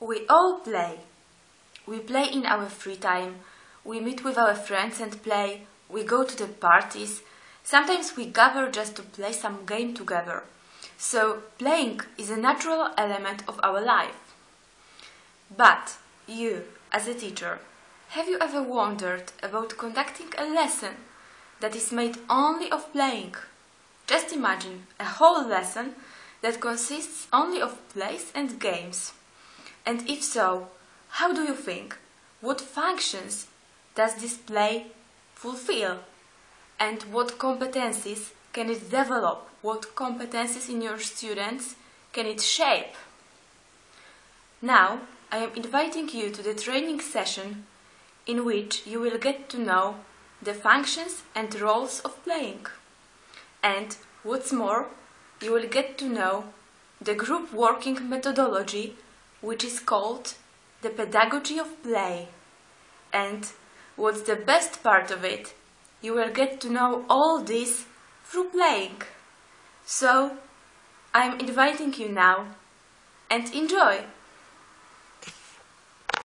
We all play. We play in our free time. We meet with our friends and play. We go to the parties. Sometimes we gather just to play some game together. So playing is a natural element of our life. But you, as a teacher, have you ever wondered about conducting a lesson that is made only of playing? Just imagine a whole lesson that consists only of plays and games. And if so, how do you think? What functions does this play fulfill? And what competencies can it develop? What competencies in your students can it shape? Now, I am inviting you to the training session in which you will get to know the functions and roles of playing. And what's more, you will get to know the group working methodology which is called the pedagogy of play. And what's the best part of it? You will get to know all this through playing. So, I'm inviting you now and enjoy!